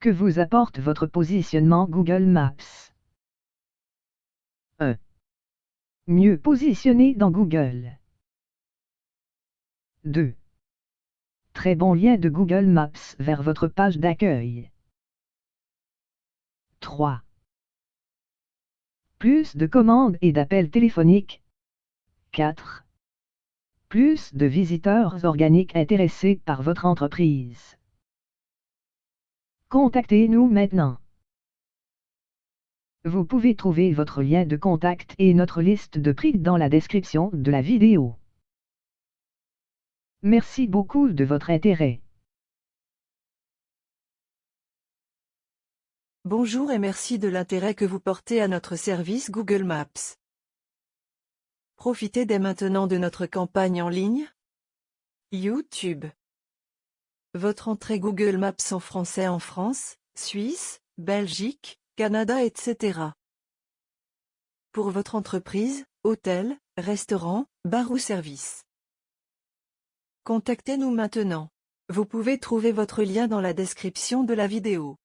Que vous apporte votre positionnement Google Maps 1. Mieux positionné dans Google. 2. Très bon lien de Google Maps vers votre page d'accueil. 3. Plus de commandes et d'appels téléphoniques. 4. Plus de visiteurs organiques intéressés par votre entreprise. Contactez-nous maintenant. Vous pouvez trouver votre lien de contact et notre liste de prix dans la description de la vidéo. Merci beaucoup de votre intérêt. Bonjour et merci de l'intérêt que vous portez à notre service Google Maps. Profitez dès maintenant de notre campagne en ligne. YouTube. Votre entrée Google Maps en français en France, Suisse, Belgique, Canada etc. Pour votre entreprise, hôtel, restaurant, bar ou service. Contactez-nous maintenant. Vous pouvez trouver votre lien dans la description de la vidéo.